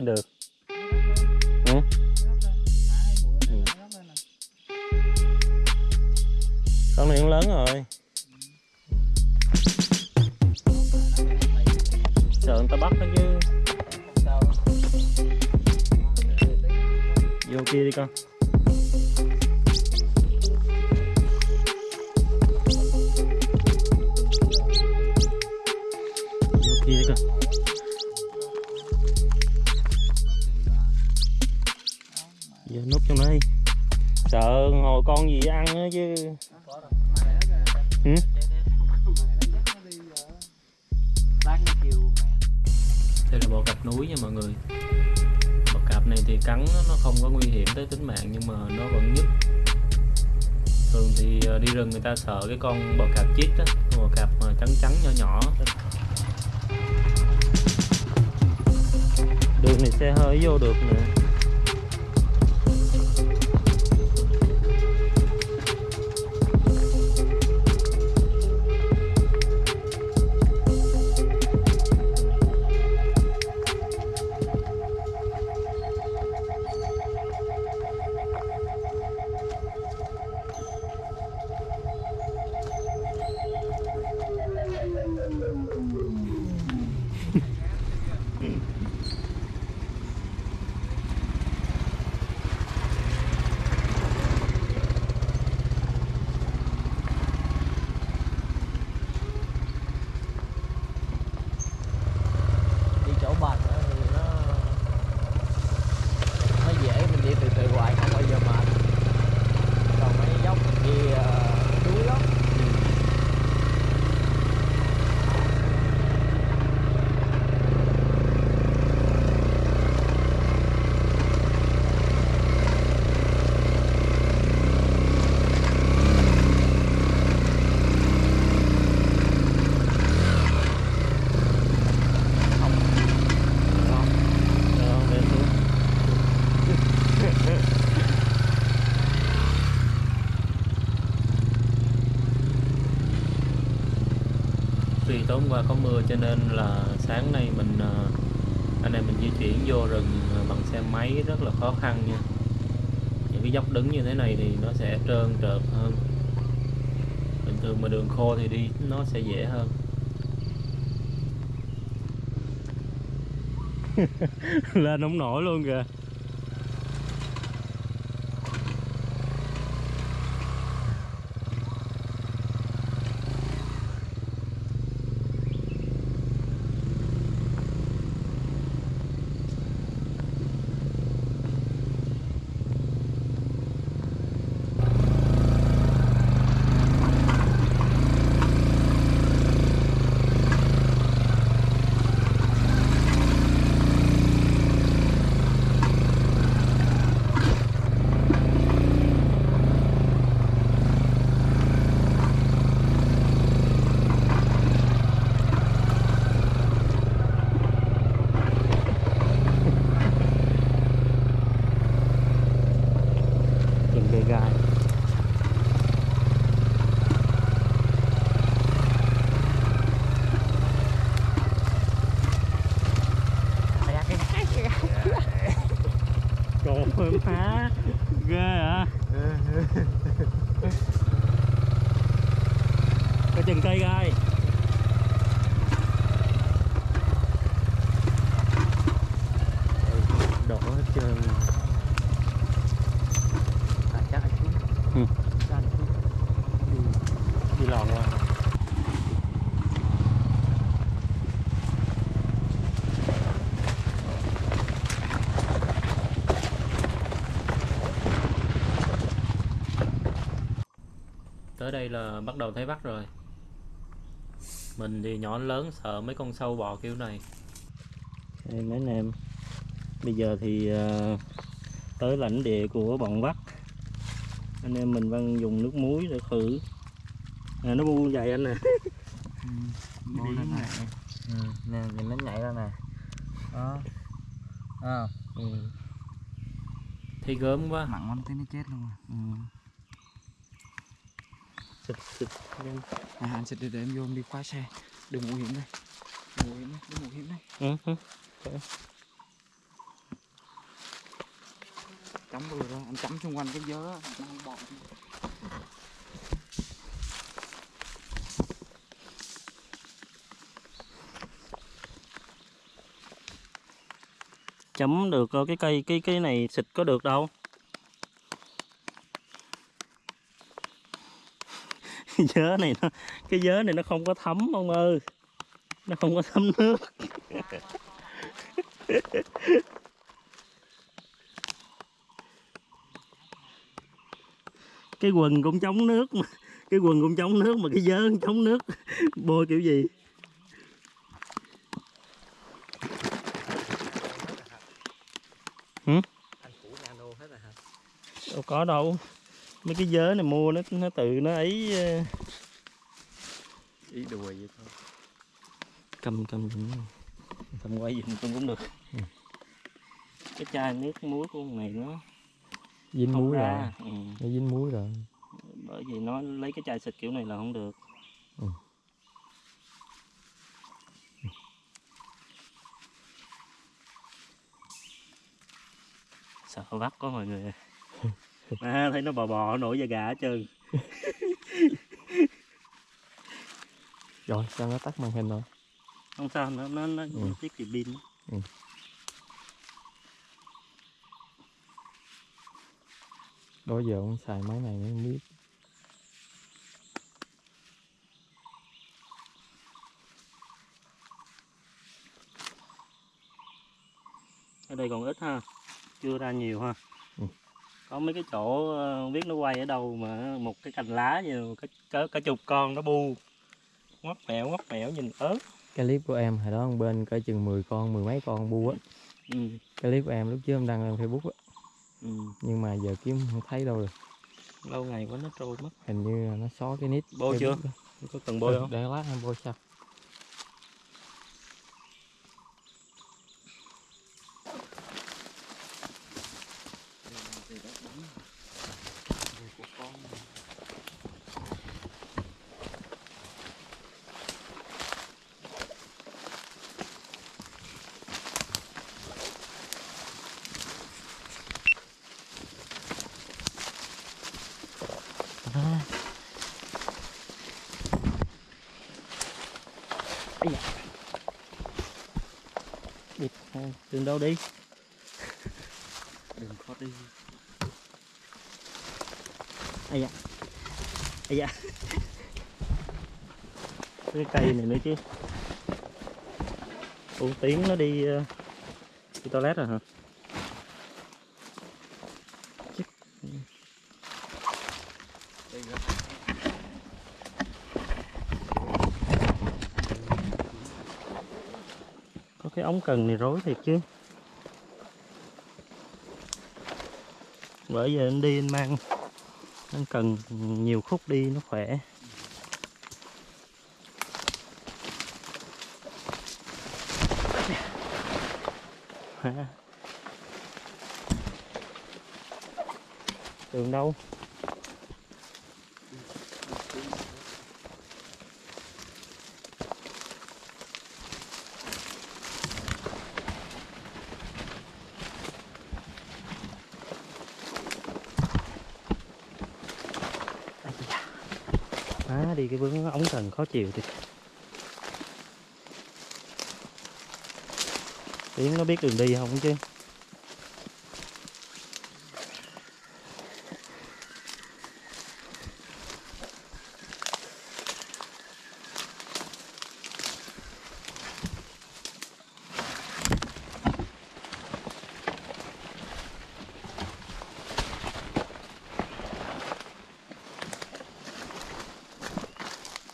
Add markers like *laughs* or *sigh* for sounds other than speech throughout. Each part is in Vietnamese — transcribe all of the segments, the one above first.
Nó không ta tối hôm qua có mưa cho nên là sáng nay mình ờ, anh em mình di chuyển vô rừng ờ, bằng xe máy rất là khó khăn nha. Những cái dốc đứng như thế này thì nó sẽ trơn trượt hơn. Bình thường mà đường khô thì đi nó sẽ dễ hơn. *laughs* lên không nổi luôn kìa từng cây gai Trời ơi má Ghê hả Có chừng cây gai Đổ hết trơn à, chắc là xuống Ừ. chắc là xuống đi lòn qua tới đây là bắt đầu thấy bắt rồi. Mình thì nhỏ lớn sợ mấy con sâu bò kiểu này. Đây mấy anh em bây giờ thì ờ, tới lãnh địa của bọn vắt anh em mình đang dùng nước muối để khử. À, nó bu vậy anh nè Bố nó nè ừ, nè nhìn nó nhảy ra nè. Đó. À, ừ. thấy gớm quá. Mặn lắm tới nó chết luôn à. Ừ. xịt xịt nhanh. À, anh xịt để, để em vô em đi khóa xe. Đừng nguy hiểm đây. Đừng nguy hiểm đây đừng nguy hiểm đây. Ừ, ừ. chấm vừa rồi anh chấm xung quanh cái dớ á, nó không bọt chấm được ờ, cái cây cái cái này xịt có được đâu cái dớ này nó cái dớ này nó không có thấm ông ơi. Nó không có thấm nước. *laughs* Cái quần cũng chống nước mà cái quần cũng chống nước mà cái dớ cũng chống nước. *laughs* Bôi kiểu gì? Anh phủ nano hết rồi hả? Đâu có đâu mấy cái dớ này mua nó nó tự nó ấy ờ, ý đùa vậy thôi. cầm cầm. Cầm quay giùm tôi cũng được. Ừ. cái chai nước muối của con này nó dính muối rồi. Ra ừ. nó dính muối rồi. Bởi vì nó lấy cái chai xịt kiểu này là không được. Ừ. sợ vắt quá mọi người *laughs* *laughs* à, thấy nó bò bò nổi da gà hết trơn. *laughs* Rồi sao nó tắt màn hình rồi? Không sao nó nó nó Ừ. tiết kiệm pin. Đó giờ ông xài máy này mới không biết. Ở đây còn ít ha chưa ra nhiều ha. Ừ. có mấy cái chỗ ờ, không biết nó quay ở đâu mà một cái cành lá như cả, cả, cả chục con nó bu ngoắt mẹo ngoắt mẹo nhìn ớt cái clip của em hồi đó bên cỡ chừng 10 con mười mấy con bu á ừ. cái clip của em lúc trước em đăng lên facebook á Ừ. nhưng mà giờ kiếm không thấy đâu rồi lâu ngày quá nó trôi mất hình như là nó xóa cái nick Bôi chưa? Facebook đó. có cần bôi Ừ, không để lát em bôi sao của con Địt, đường đâu đi. Đừng có đi. Ai da. Ai da. Cái cây này nữa chứ. Ủa tiếng nó đi ờ, đi toilet rồi hả? Có cái ống cần này rối thiệt chứ bởi giờ anh đi anh mang. Anh cần nhiều khúc đi, nó khỏe. Ha. đường đâu Ây da. Má đi cái thần khó chịu thì Tiếng nó biết đường đi không chứ?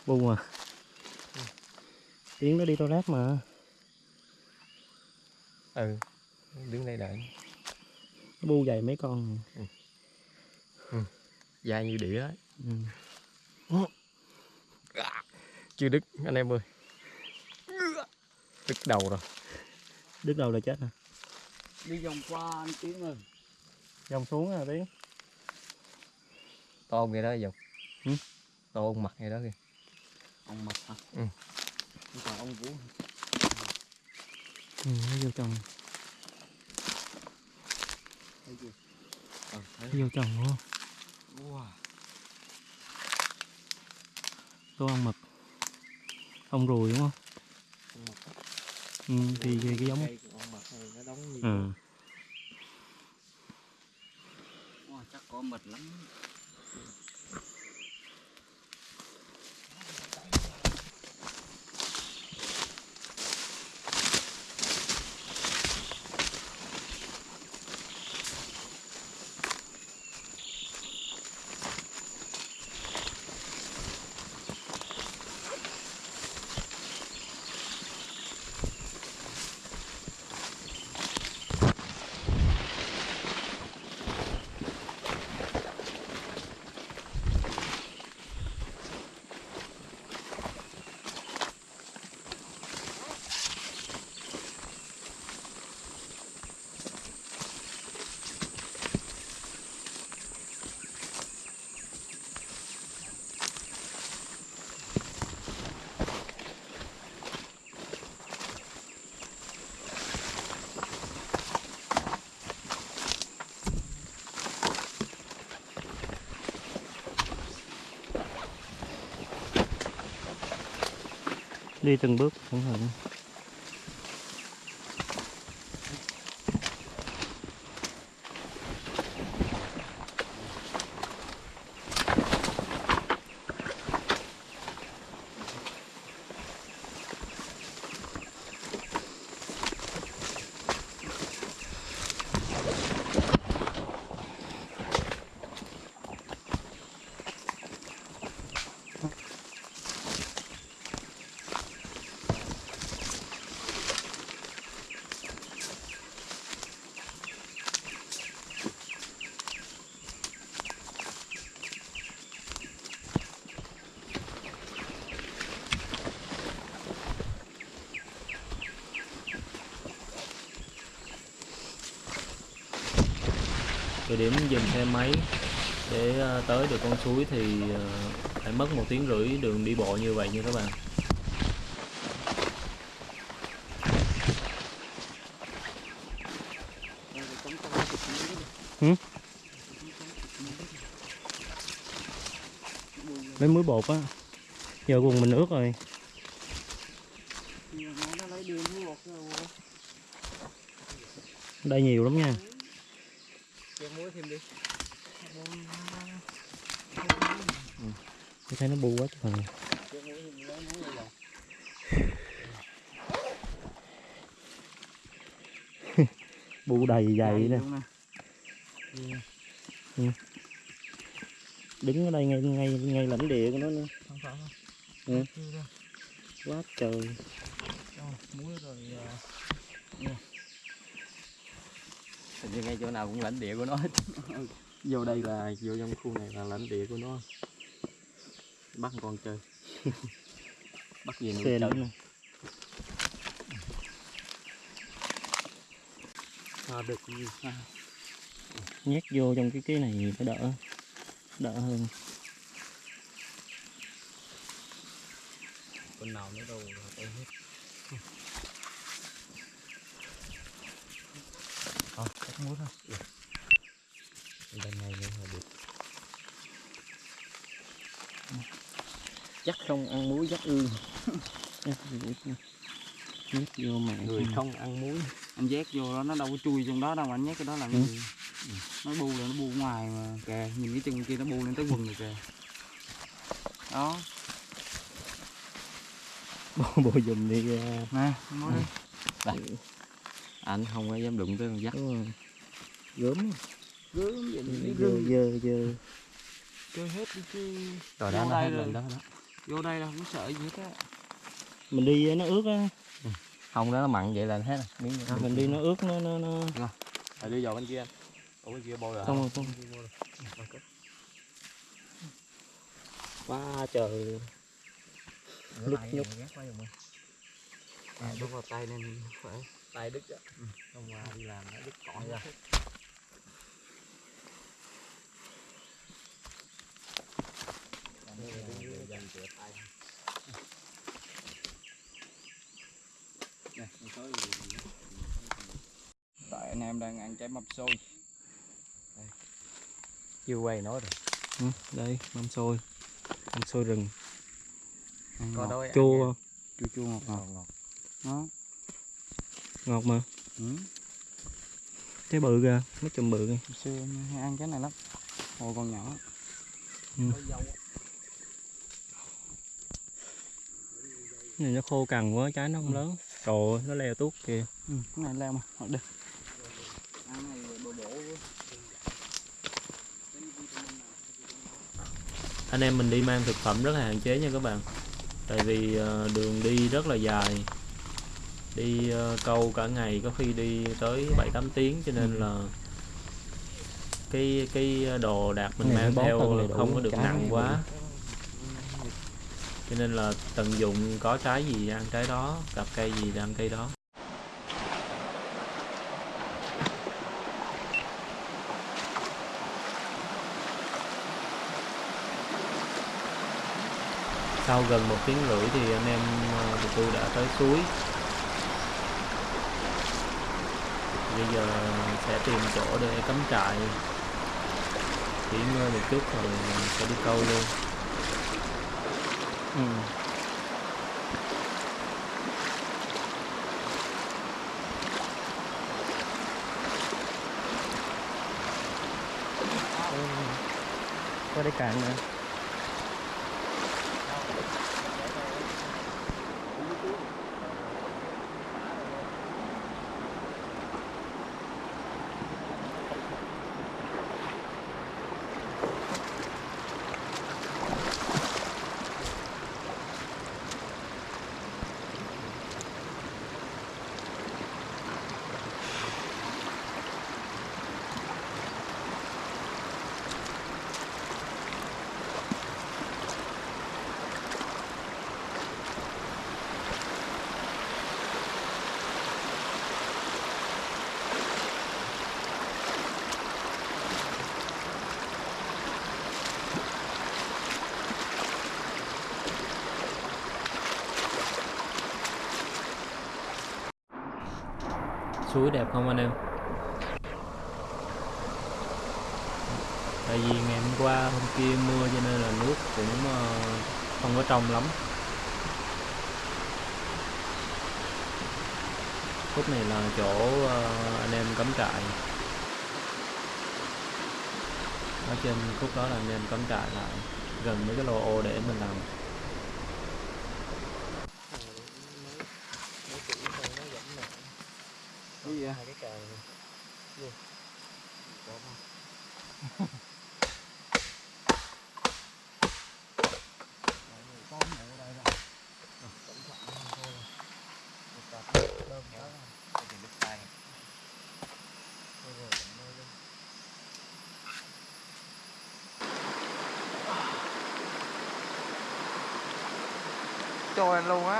Bu à. Tiếng nó đi toilet mà. Ừ đứng đây đợi. Nó bu dày mấy con. Dài như đĩa ấy. ừ. chưa đứt anh em ơi. Đứt đầu rồi. Đứt đầu là chết nè đi vòng qua anh tiến ơi. Dòng xuống à tiếng to ghê đó dòng to ông mặt hay đó kìa ông mập hả? Ừ. Không ông vũ ừ, nó vô trong thấy chưa? Ờ thấy vô trong luôn. Wow có ăn mập ông ruồi đúng không? Ông mập á. ừ, thì cái, cái giống ông mập này nó đóng như ừ. wow, chắc có mật lắm đi từng bước cẩn thận điểm dừng xe máy để ờ, tới được con suối thì ờ, phải mất một tiếng rưỡi đường đi bộ như vậy nha các bạn. Ừ. lấy muối bột á. Giờ quần mình ướt rồi. Đây nhiều lắm nha cho muối thêm đi tôi thấy nó bu quá muối này *laughs* bu đầy dày nè. nè. đứng ở đây ngay ngay ngay lãnh địa của nó nữa. Không phải không? Ừ. Quá trời. Cho muối rồi à, hình như ngay chỗ nào cũng lãnh địa của nó hết. *laughs* Vô đây là vô trong khu này là lãnh địa của nó bắt con chơi. *laughs* Bắt gì nuôi chơi nè. À, được gì? À. nhét vô trong cái cái này phải đỡ đỡ hơn. Con nào nữa đâu tôi hết. Ờ, cắt muối thôi. bên này nữa là được chắc không ăn muối chắc ương nhét vô- nhét vô mạng người không ăn muối. Anh nhét vô đó nó đâu có chui trong đó đâu anh nhét cái đó làm Ừ. Nó bu là nó bu ngoài mà. Kìa, nhìn cái chân kia nó bu lên tới quần rồi kìa. Đó, *laughs* bộ bộ dùm đi ra nè, muối. Đi. anh không có dám đụng tới con dắt gớm Gớm vậy dơ dơ dơ. Chơi hết đi chứ. rồi đó nó hết lên đó đó Vô đây là không sợ gì hết á. mình đi nó ướt á. Không đó nó mặn vậy là hết rồi. Miếng nữa. mình đi nó ướt nó nó nó. Rồi đi vào bên kia. Anh Ủa bên kia bôi rồi không không. Quá trời. Lúc nhúc. À, bước vào tay nên phải tay đứt á. Hôm qua đi làm nó đứt cỏ ra tại anh em đang ăn trái mâm xôi. Chưa quay nói rồi. Ừ, đây mâm xôi. Mâm xôi rừng. Ăn có ngọt, ăn chua nha. chua chua ngọt ngọt. Ngọt đó ngọt mà. Ừ. trái bự kìa mấy chùm bự kìa. Xưa em hay ăn cái này lắm. Hồi còn nhỏ. Cái này nó khô cằn quá trái nó không lớn. Trời ơi, nó leo tuốt kìa. Ừ, cái này leo mà Thôi đi anh em mình đi mang thực phẩm rất là hạn chế nha các bạn. Tại vì ờ, đường đi rất là dài. Đi ờ, câu cả ngày có khi đi tới 7 8 tiếng cho nên là cái cái đồ đạc mình mang theo không có được nặng quá cho nên là tận dụng có trái gì ăn trái đó gặp cây gì ăn cây đó. Sau gần một tiếng rưỡi thì anh em ờ, tụi tôi đã tới suối. Bây giờ sẽ tìm chỗ để cắm trại. Nghỉ ngơi ờ, một chút rồi sẽ đi câu luôn ừ. có để cạn nữa suối đẹp không anh em? Tại vì ngày hôm qua, hôm kia mưa cho nên là nước cũng ờ, không có trong lắm. Khúc này là chỗ ờ, anh em cắm trại. Ở trên khúc đó là anh em cắm trại lại gần mấy cái lô ô để mình làm cái gì vậy? hai cái càng cho anh luôn á.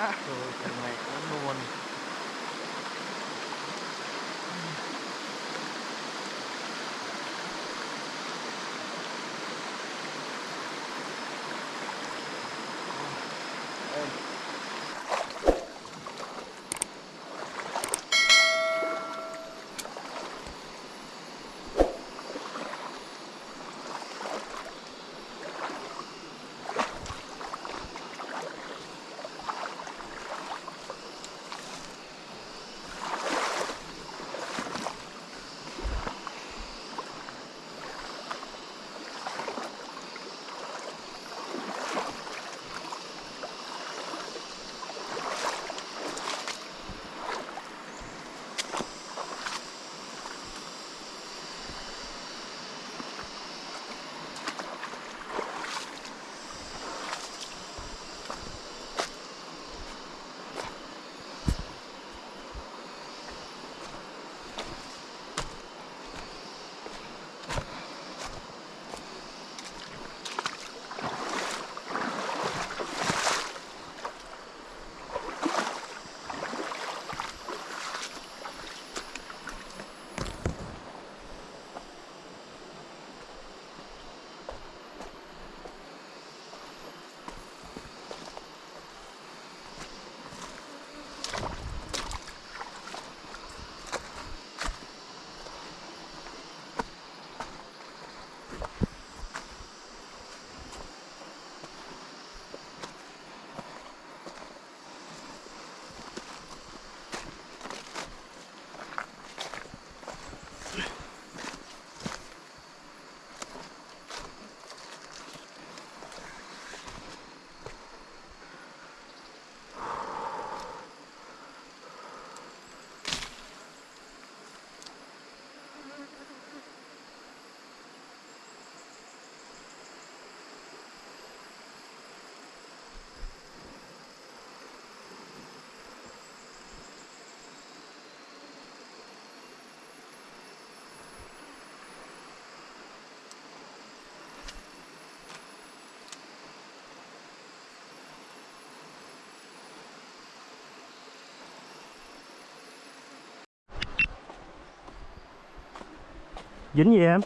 Dính gì em?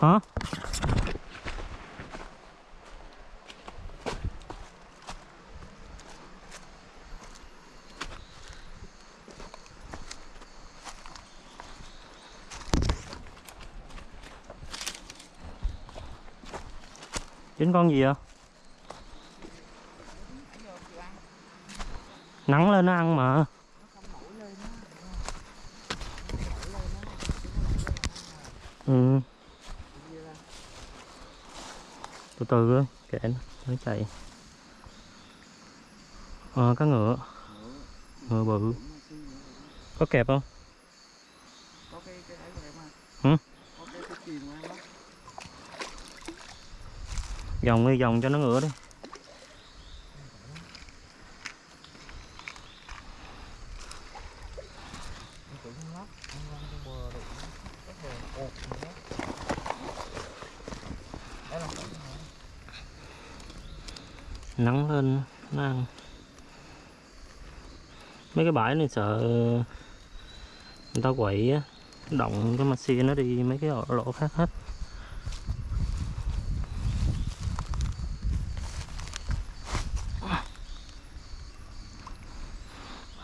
Hả? Dính con gì vậy? Nắng lên nó ăn mà ừ từ từ thôi kệ nó nó chạy. Ờ cá ngựa. Ngựa bự. Có kẹp không? Có cái cái ấy của em à Hử? có cái cái chìm của em á dòng đi dòng cho nó ngựa đi nắng lên nó ăn mấy cái bãi này sợ, người ta quậy á, động cái maxi nó đi mấy cái lỗ khác hết.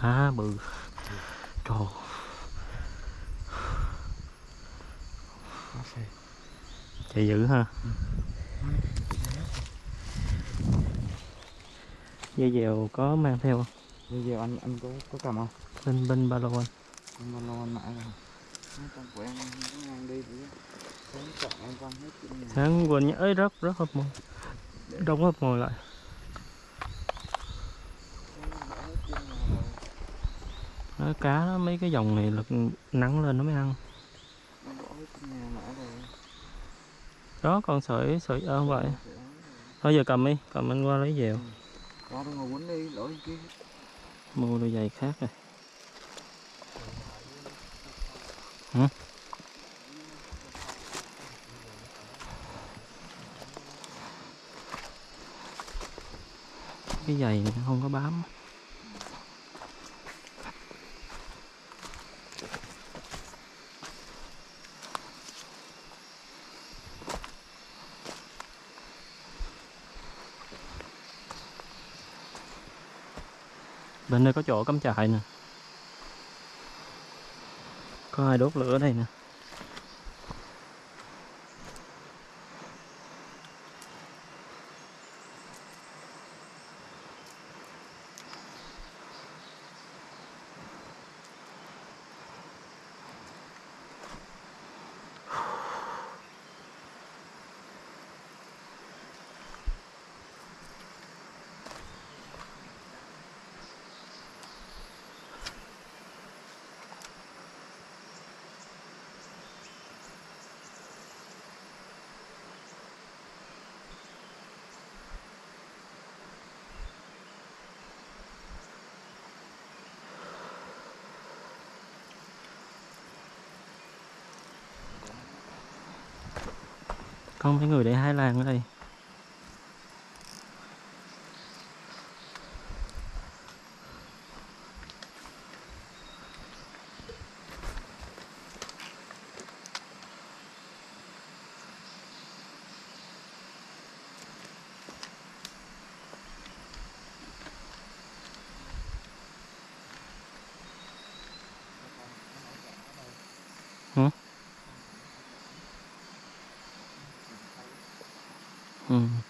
À bự. Trời. Chạy dữ ha. Dây dèo có mang theo không? Bây giờ anh anh có có cầm không? Bên bên ba lô anh. Anh bao lâu anh mãi rồi. Con của em nó ngang đi thì Sáng chọn em quăng hết trên nhà sáng quên nhớ ấy rất rất hấp mồi đông hấp mồi lại. Nó cá đó, mấy cái dòng này là nắng lên nó mới ăn. Đó con sợi sợi ơ vậy. Sẽ ấm rồi. thôi giờ cầm đi cầm anh qua lấy dèo Ra đâu ngồi quấn đi, lỗi kia mua đôi giày khác rồi Hả? cái giày này không có bám bên đây có chỗ cắm trại nè. Có ai đốt lửa đây nè. Không? Mấy người để hai làng ở đây ừ.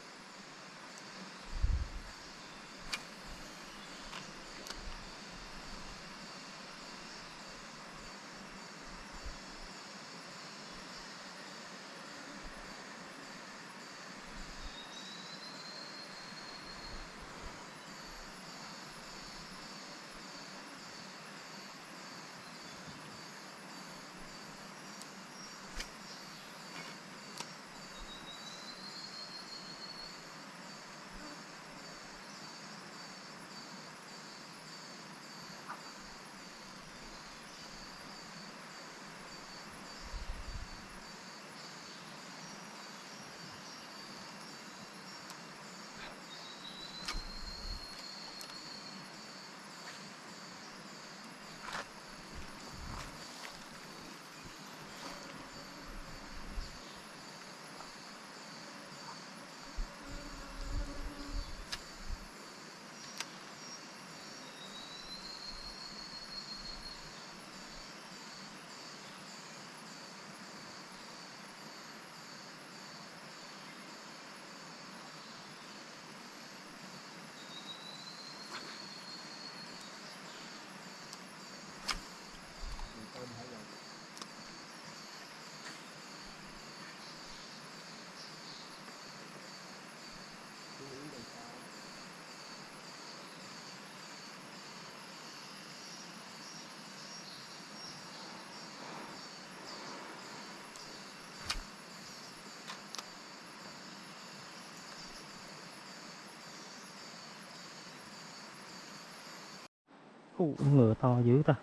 Ủa, ngựa to dữ ta.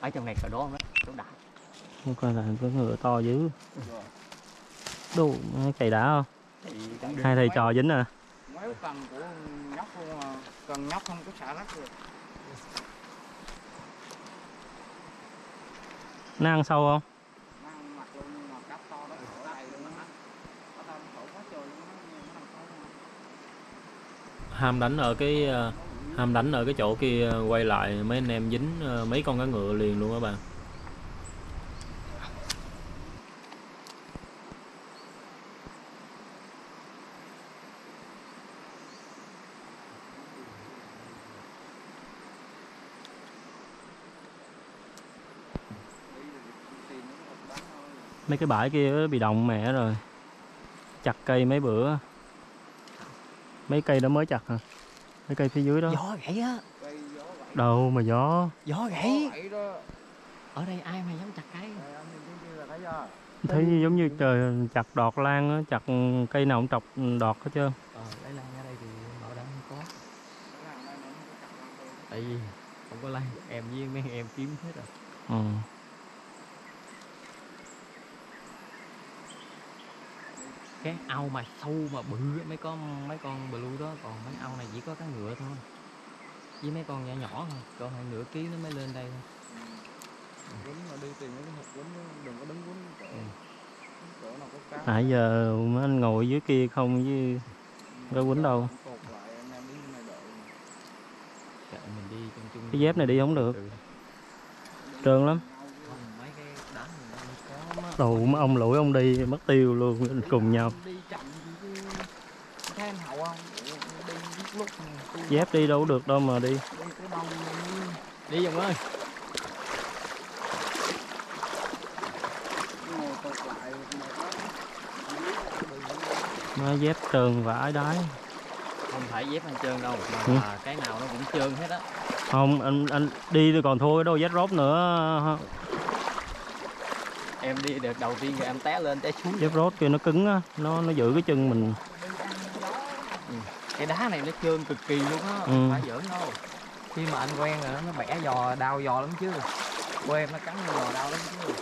Ở trong này cỡ đó đó chỗ đại Không coi là cái ngựa to dữ. Đủ cày đá không? Hai thầy trò dính à? Mấy cần của nhóc không à cần nhóc không có xả rác được. Nó ăn sâu không? Ham đánh ở cái ờ, ham đánh ở cái chỗ kia, quay lại mấy anh em dính ờ, mấy con cá ngựa liền luôn các bạn mấy cái bãi kia bị động mẹ rồi. Chặt cây mấy bữa. Mấy cây đó mới chặt hả? Mấy cây phía dưới đó. Gió gãy á. Cây gió vậy đâu mà gió? Gió gãy. Ở đây ai mà dám chặt cây? Thấy chưa? Thấy giống như trời chặt đọt lan á chặt cây nào cũng trọc đọt hết trơn. Ờ lấy lan ở đây thì đây không có. Cái tại vì không có lan em với mấy em kiếm hết rồi. Ừ. cái ao mà sâu mà bự mấy con mấy con blue đó còn mấy ao này chỉ có cá ngựa thôi với mấy con nhỏ nhỏ thôi còn hai nửa ký nó mới lên đây thôi quýnh mà đi tìm mấy cái hộp quýnh á, đừng có đứng quýnh chỗ Ừ. chỗ nào có cá nãy giờ mấy anh ngồi dưới kia không chứ có quýnh đâu. cột lại anh em đứng này đợi Kệ mình đi chung chung Cái dép này đi không được. Ừ. trơn lắm không mấy cái đá này nó đồ mấy ông lủi ông đi mất tiêu luôn cùng nhau. Dép đi đâu được đâu mà đi. Đi đâu dòng ơi. Má dép trơn vãi đái. Không phải dép anh trơn đâu mà Ừ. là cái nào nó cũng trơn hết á. Không anh anh đi thì còn thua cái đôi dép rốt nữa em đi đợt đầu tiên rồi em té lên té xuống. Dép rốt kia nó cứng á nó nó giữ cái chân mình. Cái đá này nó trơn cực kỳ luôn á Ừ. phải giỡn đâu. Khi mà anh quen rồi nó bẻ giò đau giò lắm chứ. Quen nó cắn giò đau lắm chứ.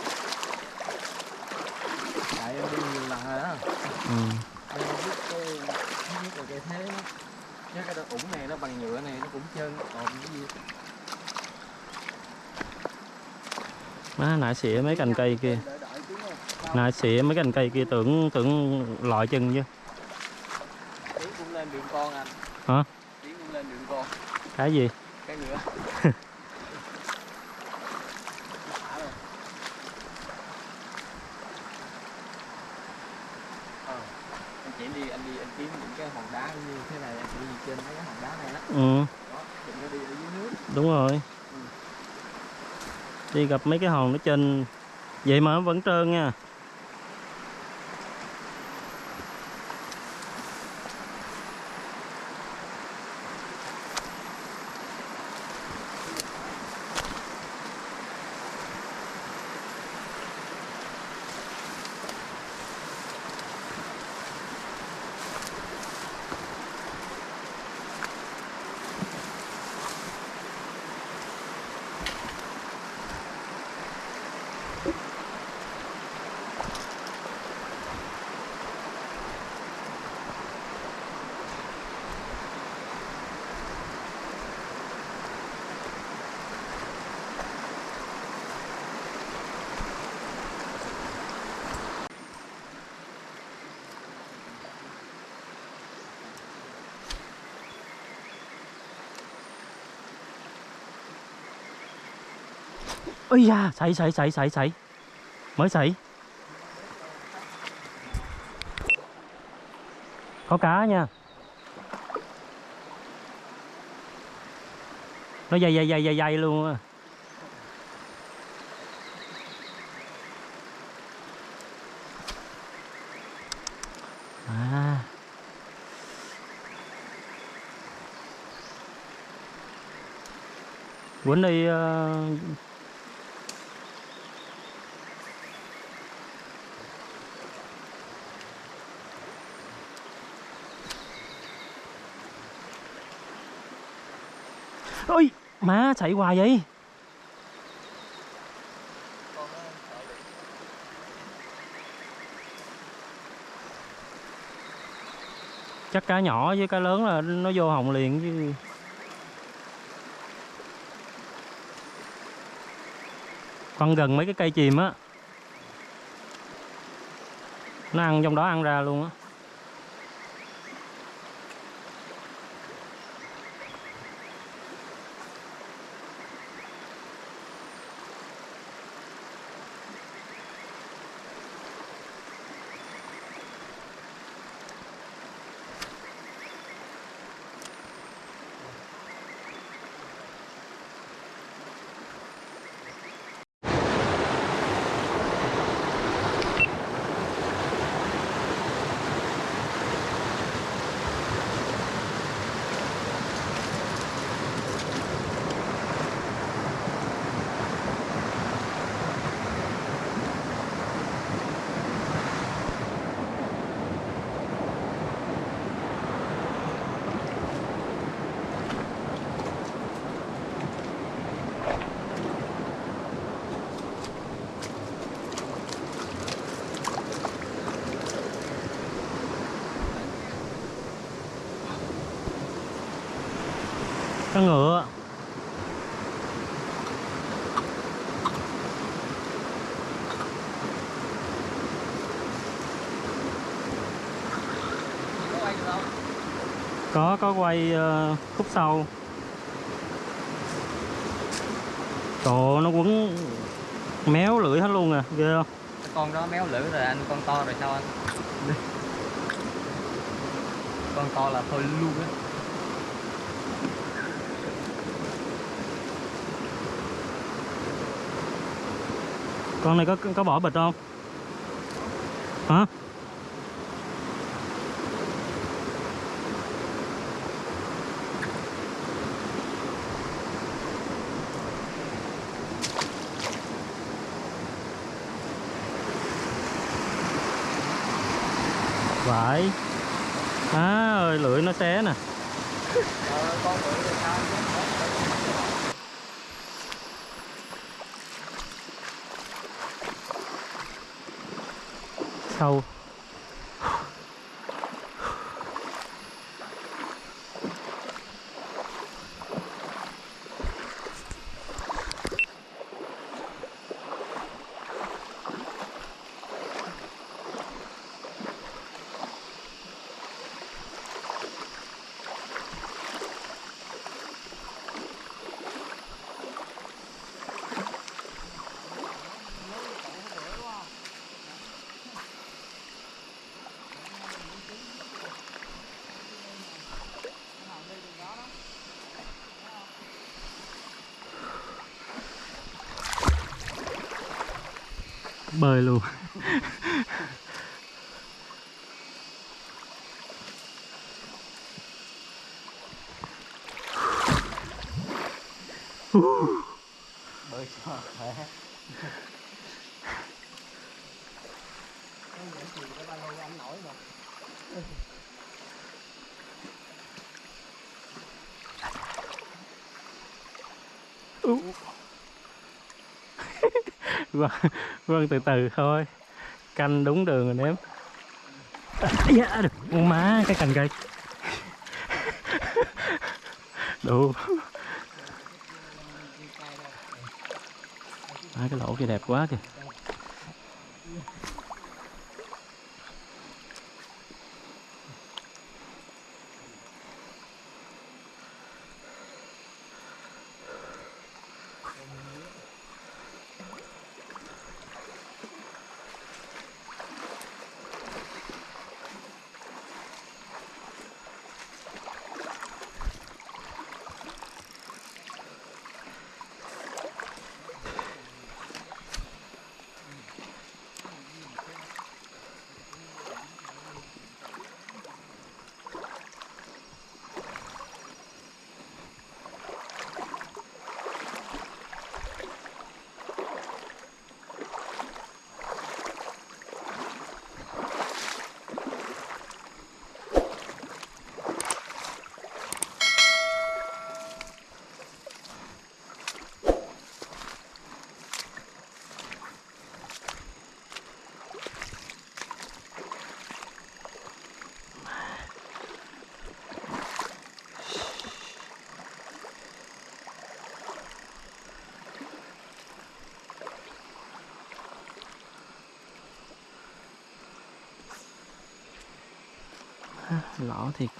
Tại em đi nhiều lần rồi đó. Ừ. em biết cái biết là cái thế chứ cái ủng này nó bằng nhựa này nó cũng trơn còn cái gì má nãy xỉa mấy cành cây kia. Nãy xỉa mấy cành cây kia tưởng tưởng lọi chân chứ. Cũng lên đường con anh. Hả? cũng lên đường con. Cái gì? Cái nữa *laughs* Ờ, anh chỉ đi anh đi anh kiếm những cái hòn đá như thế này anh đi trên mấy cái hòn đá này đó ừ đó đừng có đi ở dưới nước đúng rồi đi gặp mấy cái hòn nó trên. Vậy mà nó vẫn trơn nha. Ôi da sảy sảy sảy sảy sảy mới sảy có cá nha. Nó dày dày dày dày dày luôn á. À. Quýnh đi uh, ôi, má chạy hoài vậy? Chắc cá nhỏ với cá lớn là nó vô hồng liền chứ. Con gần mấy cái cây chìm á. Nó ăn, trong đó ăn ra luôn á. Cá ngựa. Có có quay ờ, khúc sau. Trời nó quấn méo lưỡi hết luôn à ghê không? Con đó méo lưỡi rồi anh, con to rồi sao anh? Con to là thôi luôn á. Con này có có bỏ bịch không? Hả phải à ơi lưỡi nó xé nè ờ, con lưỡi rồi sao sâu bơi luôn. Bơi cho khỏe. Vâng *laughs* vâng từ từ thôi. Canh đúng đường rồi nếm. Dạ được. Con má cái cành cây *laughs* đủ. À, cái lỗ kia đẹp quá kìa lõ thiệt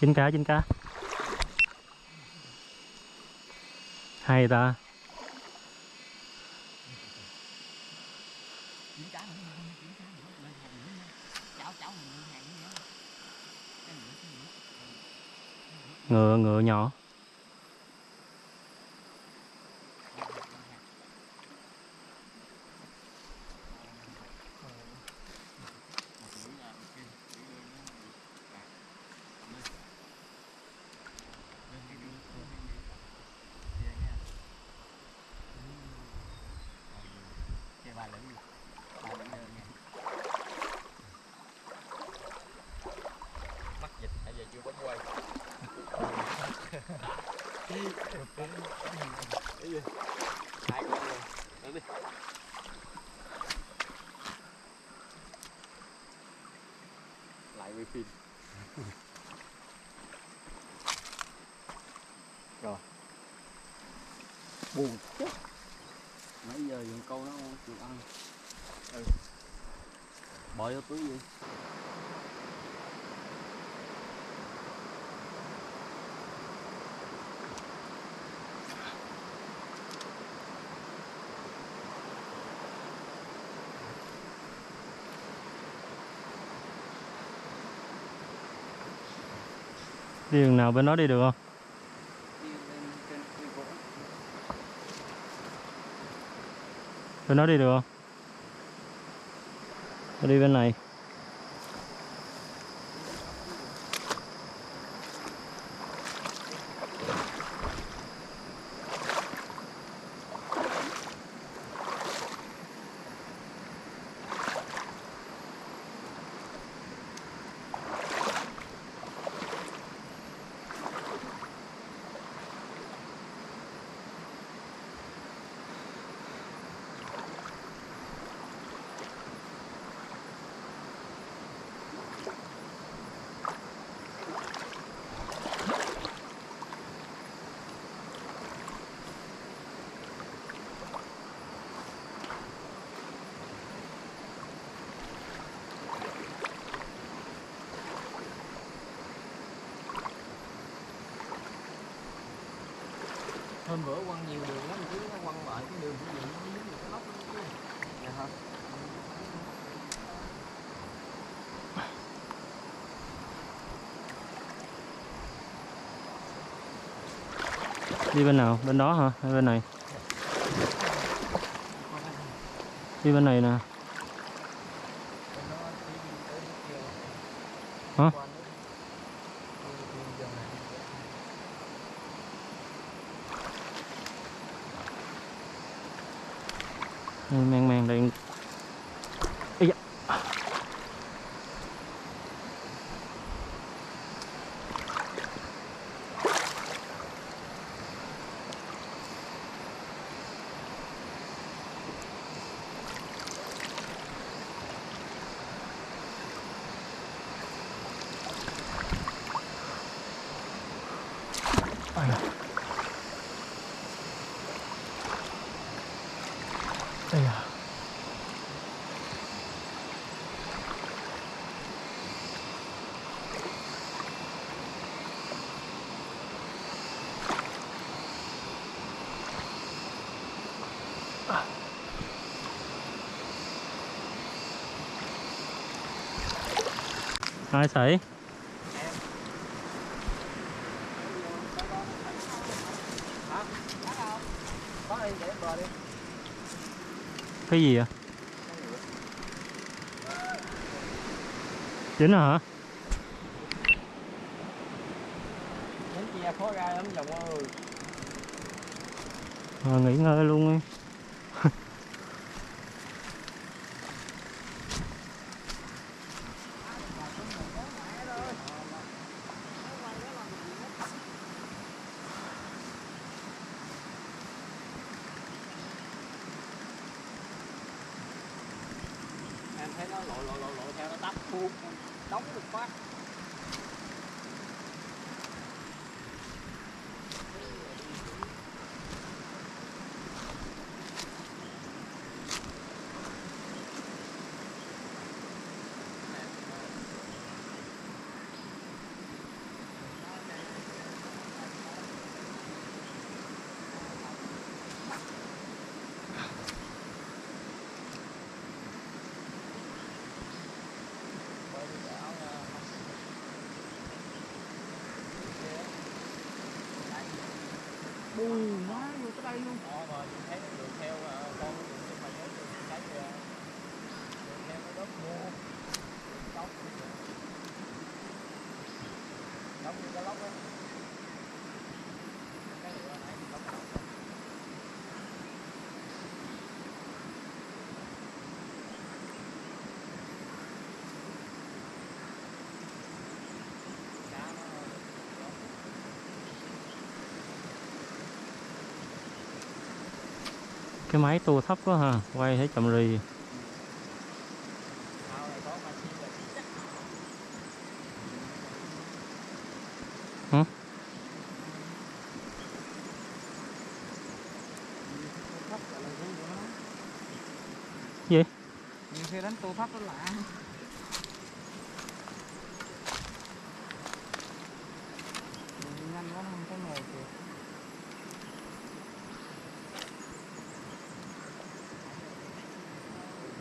chín cá chín cá. Hay ta. Ngựa ngựa nhỏ chín cá nữa lên hàng nữa nha cháu cháu mình lên hàng nữa nha cái nữa cái nữa ngựa ngựa nhỏ Chơi ba lưỡi luôn. Ba lưỡi đơn nha. mắc dịch hay giờ chưa bấm quay hai con luôn Đến đi lại quay phim rồi buồn chết Nãy giờ dùng câu nó không? Chịu ăn. bỏ vô túi gì đi đường nào bên đó đi được không Đi lên trên cây gỗ bên đó đi được không? Tôi đi bên này. Hôm bữa quăng nhiều đường lắm chứ nó quăng lại cái đường của gì nó dính cái chứ dạ hả đi bên nào? Bên đó hả? Hay bên này? Đi bên này nè. Hả ai sấy cái gì vậy? Chính hả nhánh chia khó ra lắm chồng ơi à, nghỉ ngơi luôn đi lội lội lội lộ lộ lộ lộ theo nó tắp buông đóng được phát bù má vô tới đây luôn Đó, rồi nhìn thấy đường theo ờ, con nhưng mà nhớ đường cái kìa đường theo nó đốt mua đóng đóng như cái lóc á cái lửa nãy thì đóng lóc rồi. Cá nó cái máy tua thấp quá ha, quay thấy chậm rì. Hả? Gì? nhiều khi đánh tô thấp nó lạ Mình nhanh quá nó không có ngồi kìa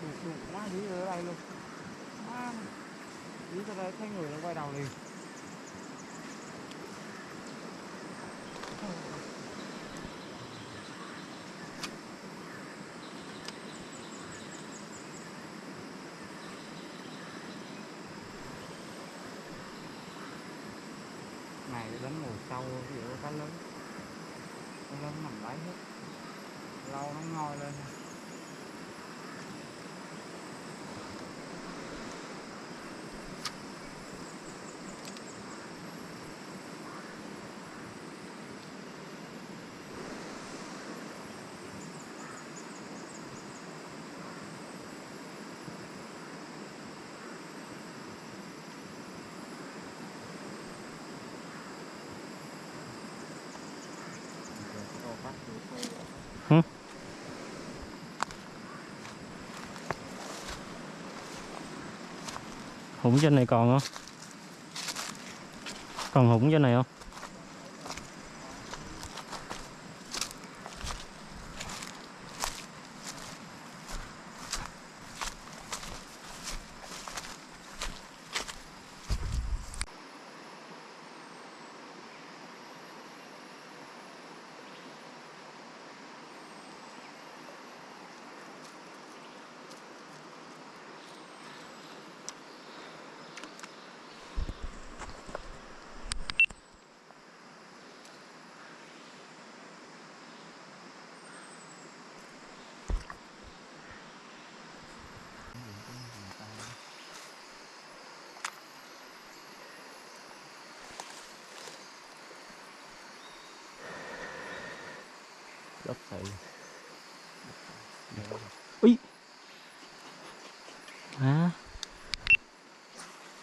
đục đục quá dí ở đây luôn quá dí ra đây thấy người nó quay đầu liền này đánh ngồi sâu cá lớn cá lớn nằm bãi hết. Lâu nó ngồi lên Đồ bắt được thôi hủng trên này còn không? Còn hủng trên này không?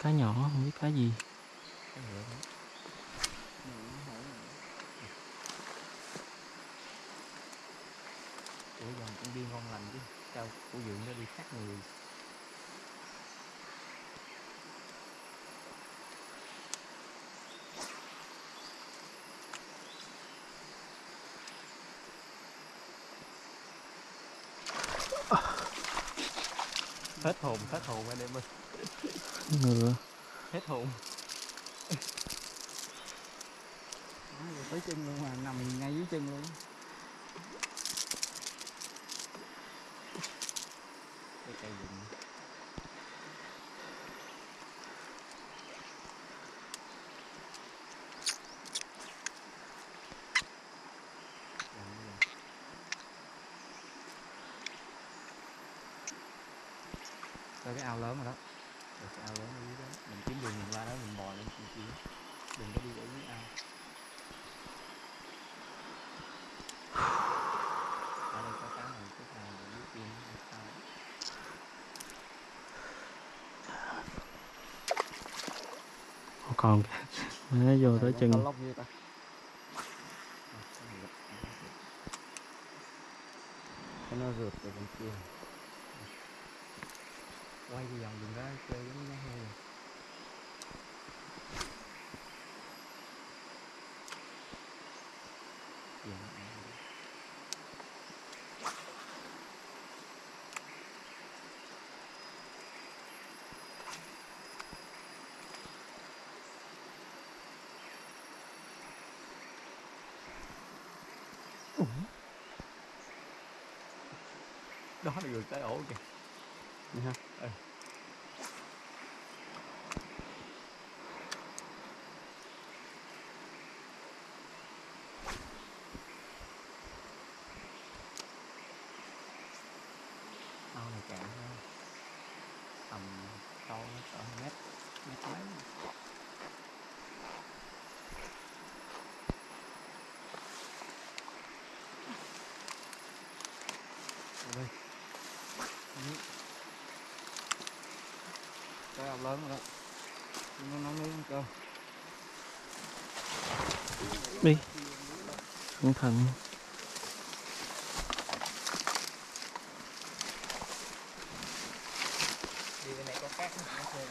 Cá nhỏ không biết cá gì. Ủa dòng con điên ngon lành chứ. Sao cô dưỡng nó đi khác người? Hết hồn hết hồn anh em ơi ngựa hết hồn. Tới chân luôn mà nằm ngay dưới chân luôn cái cây rừng tới cái ao lớn rồi đó Rồi cái ao lớn ở dưới đó mình kiếm đường mình qua đó mình bò lên kia kia đừng có đi ở dưới ao ở đây có cá này cái nào ở dưới kia nó không sao còn. Nó vô tới chân Có lóc gì ta cái nó rượt từ bên kia quay đi vòng đừng có chơi giống như heo này Kìa, nó ăn rồi. Đó là được tới ổ kìa Vậy hả? Ừ. ao này cạn ha tầm sâu nó cỡ mét mét mấy Ôi, cái lớn rồi đó. Nó nấu nước cơm đi. Cẩn thận đi bên này có cát nó nó sơn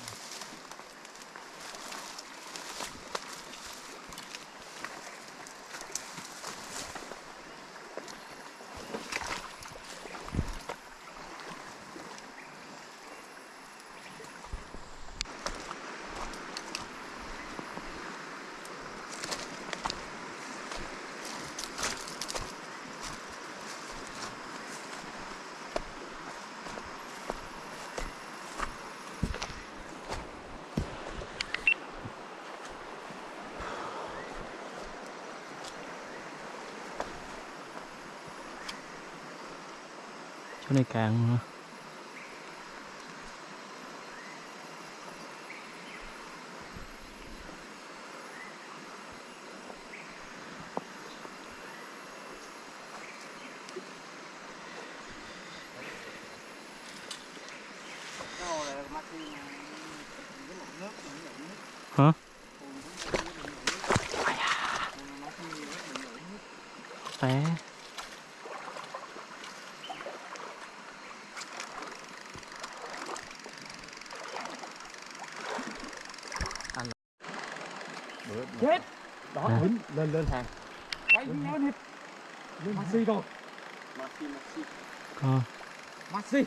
chỗ này càng mà. cái hồ này mắt đi mà với một nước mình nhận nước Hả? Hồ cũng có cái mình nhận nước Hồ nó không nhiều nước mình nhận nước té bữa chết À. đứng lên lên hàng. Quay đi. nhau đi Maxi rồi maxi maxi con Maxi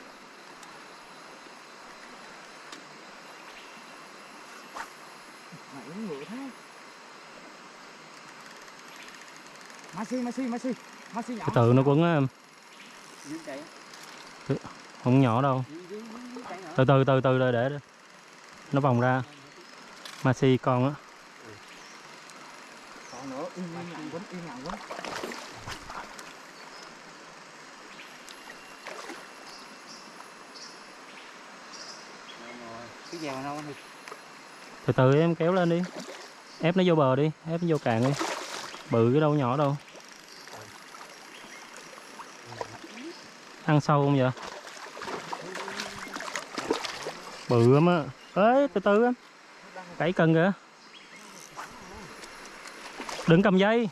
Mày uống ngựa thế. Maxi Maxi Maxi Maxi nhỏ. Từ từ nó quấn á em. Không nhỏ đâu. Từ từ từ từ để để. Nó vòng ra. Maxi con á im lặng quấn im lặng quấn cái dèo đâu thì từ từ em kéo lên đi. Ép nó vô bờ đi ép nó vô cạn đi. Bự cái đâu nhỏ đâu. Ăn sâu không vậy? Bự lắm á. Ê từ từ em cẩy cần kìa đừng cầm dây.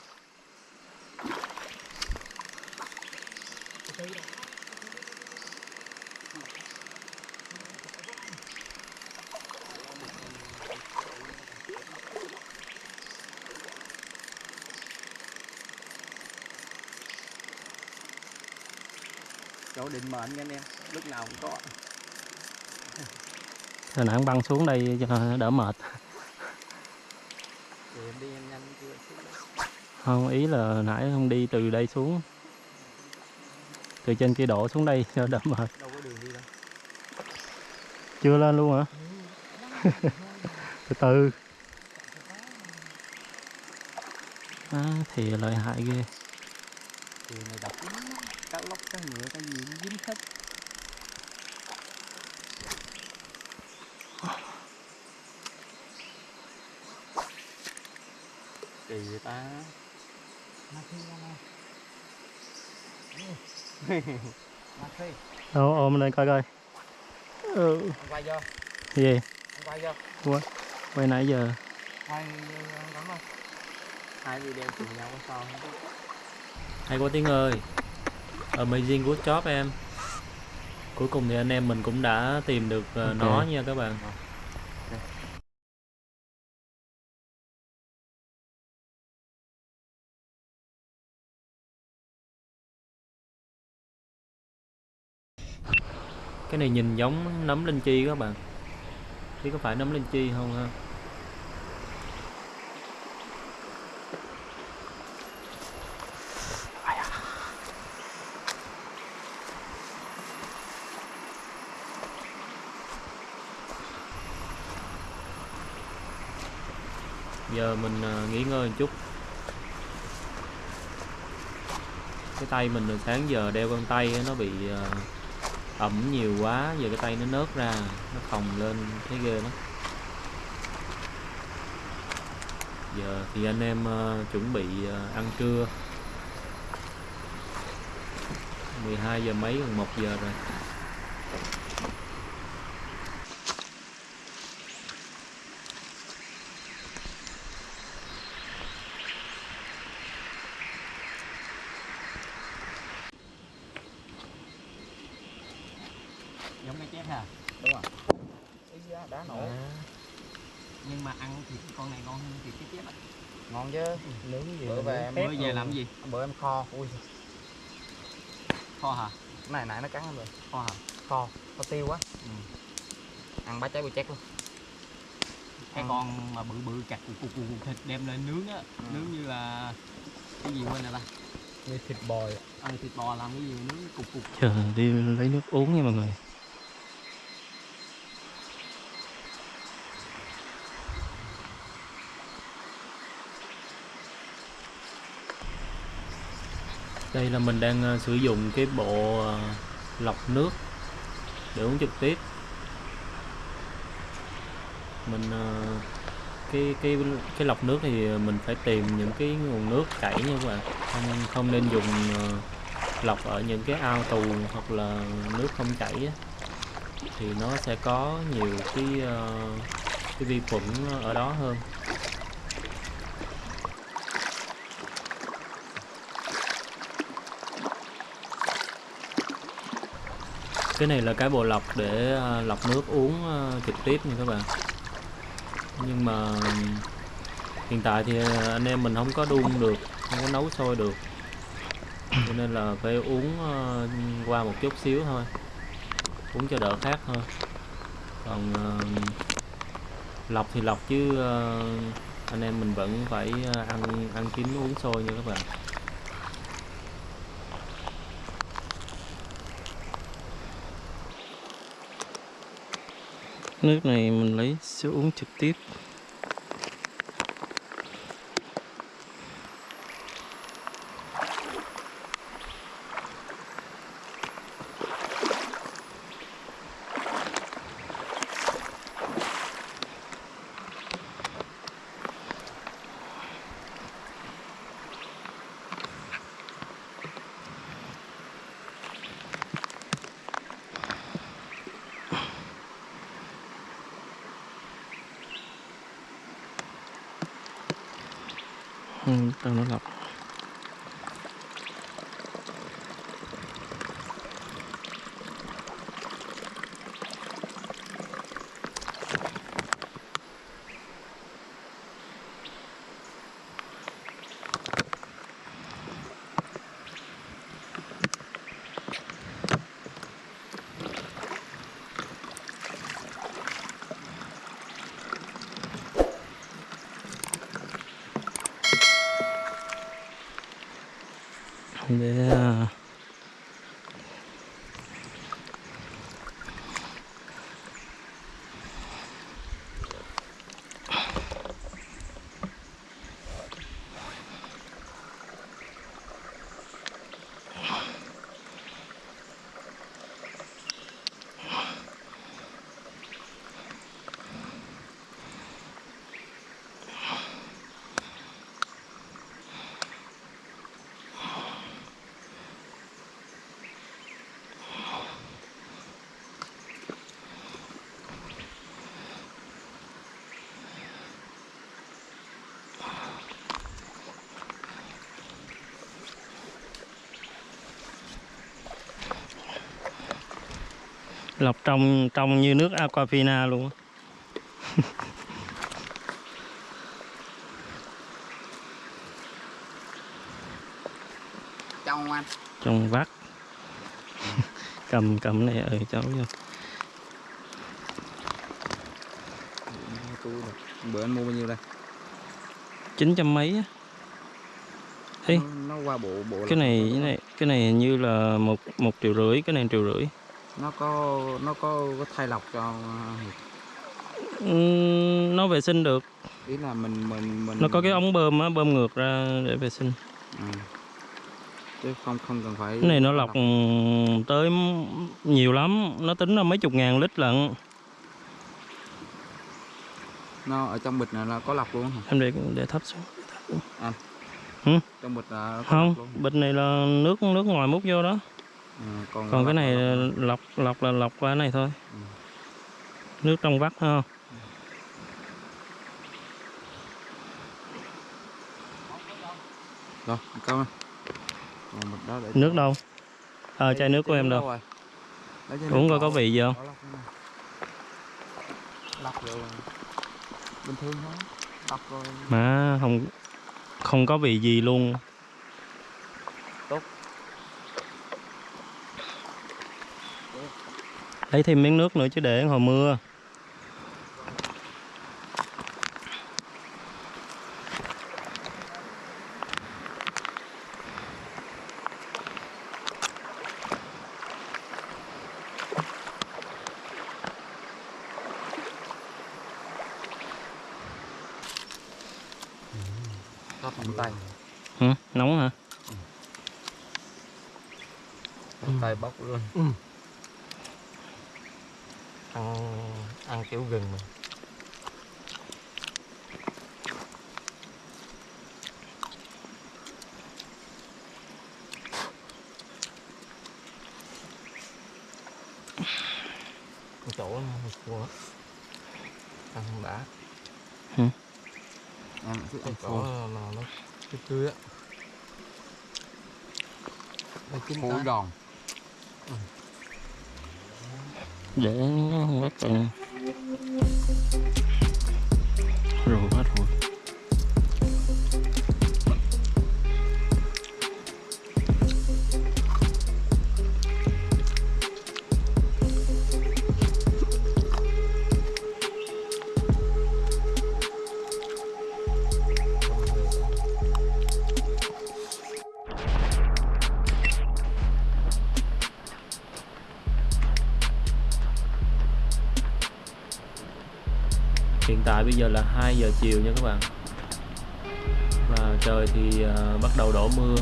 Chỗ định mệnh nha anh em lúc nào cũng có. Đà Nẵng băng xuống đây cho đỡ mệt. Thì em đi em chưa không ý là nãy không đi từ đây xuống. Từ trên kia đổ xuống đây cho *laughs* đỡ mệt. Chưa lên luôn hả? *laughs* Từ từ. À, thì lợi hại ghê thì này độc lắm cá lóc cá ngựa cái gì nó dính hết kỳ vậy ta mà khi ra này mà khi đâu ôm lên coi coi. Ừ. quay vô. Gì? Quay vô. Quay nãy giờ. Quay đóng rồi hai video cùng nhau có sao không? Hay quá tiếng ơi. Amazing good job em. Cuối cùng thì anh em mình cũng đã tìm được ờ, Ok. nó nha các bạn cái này nhìn giống nấm linh chi các bạn. Biết có phải nấm linh chi không ha? Giờ mình à, nghỉ ngơi một chút. Cái tay mình từ sáng giờ đeo găng tay nó bị à, ẩm nhiều quá giờ cái tay nó nớt ra nó phồng lên thấy ghê lắm. Giờ thì anh em uh, chuẩn bị uh, ăn trưa. 12 giờ mấy gần 1 giờ rồi giống cái chép ha đúng rồi ý da, đá nổ nhưng mà ăn thì con này ngon hơn thì cái chép á ngon chứ nướng gì bữa về em bữa về làm gì bữa em kho. Ui. Kho hả? Cái này nãy nó cắn em rồi. Kho hả? Kho. Kho tiêu quá. Ừ. ăn bá cháy bùi chét luôn. Cái Ừ. con mà bự bự chặt cục cục cục thịt đem lên nướng á. Ừ. nướng như là cái gì quên rồi ta như thịt bò ờ thịt bò làm cái gì mà nướng cục cục? Chờ đi lấy nước uống nha mọi người đây là mình đang ờ, sử dụng cái bộ ờ, lọc nước để uống trực tiếp. Mình ờ, cái cái cái lọc nước thì mình phải tìm những cái nguồn nước chảy nha các bạn. Không không nên dùng lọc ở những cái ao tù hoặc là nước không chảy thì nó sẽ có nhiều cái cái vi khuẩn ở đó hơn. Cái này là cái bộ lọc để ờ, lọc nước uống ờ, trực tiếp nha các bạn. Nhưng mà, hiện tại thì ờ, anh em mình không có đun được, không có nấu sôi được. Cho nên là phải uống qua một chút xíu thôi. Uống cho đỡ khát thôi. Còn lọc thì lọc chứ anh em mình vẫn phải ăn ăn chín uống sôi nha các bạn. Nước này mình lấy sẽ uống trực tiếp. Lọc trong trong như nước aquafina luôn trong anh. Trong vắt cầm cầm này ừ cháu vô. Bữa anh mua bao nhiêu đây? Chín trăm mấy á. Ê. nó, nó qua bộ bộ cái này cái này cái này hình như là một một triệu rưỡi cái này triệu rưỡi? Nó có nó có, có thay lọc cho Ừm, nó vệ sinh được. Ý là mình mình mình nó có cái ống bơm á bơm ngược ra để vệ sinh. Ừ. chứ không không cần phải cái này nó lọc tới m- nhiều lắm. Nó tính là mấy chục ngàn lít lận. Nó ở trong bịch này là có lọc luôn hả? Em để để thấp xuống trong bịch là không lọc bịch này là nước nước ngoài múc vô đó ừ, còn, còn cái này lọc lọc là lọc qua cái này thôi. Ừ. nước trong vắt ha rồi để nước đâu? Ờ chai nước của em đâu? uống coi có vị gì không? Bình thường thôi. Mà không không có vị gì luôn lấy thêm miếng nước nữa chứ để hồi mưa. Tay. Ừ, nóng hả? Phòng tay bốc luôn. Ừ. bây giờ là 2 giờ chiều nha các bạn. Và trời thì uh, bắt đầu đổ mưa.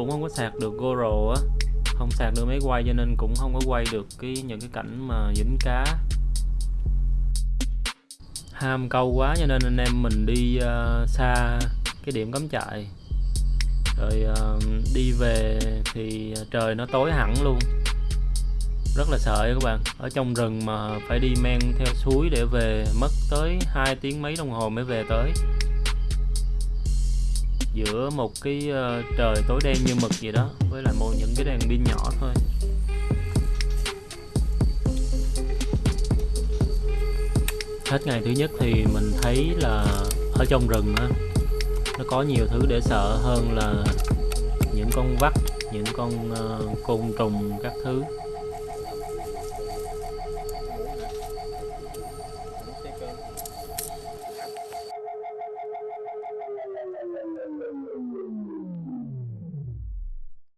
Cũng không có sạc được GoPro á. Không sạc được máy quay cho nên cũng không có quay được cái những cái cảnh mà dính cá. Ham câu quá cho nên anh em mình đi uh, xa cái điểm cắm trại. Rồi uh, đi về thì trời nó tối hẳn luôn. Rất là sợ các bạn. Ở trong rừng mà phải đi men theo suối để về mất tới 2 tiếng mấy đồng hồ mới về tới giữa một cái ờ, trời tối đen như mực gì đó, với lại một những cái đèn pin nhỏ thôi. Hết ngày thứ nhất thì mình thấy là ở trong rừng á, nó có nhiều thứ để sợ hơn là những con vắt, những con ờ, côn trùng các thứ.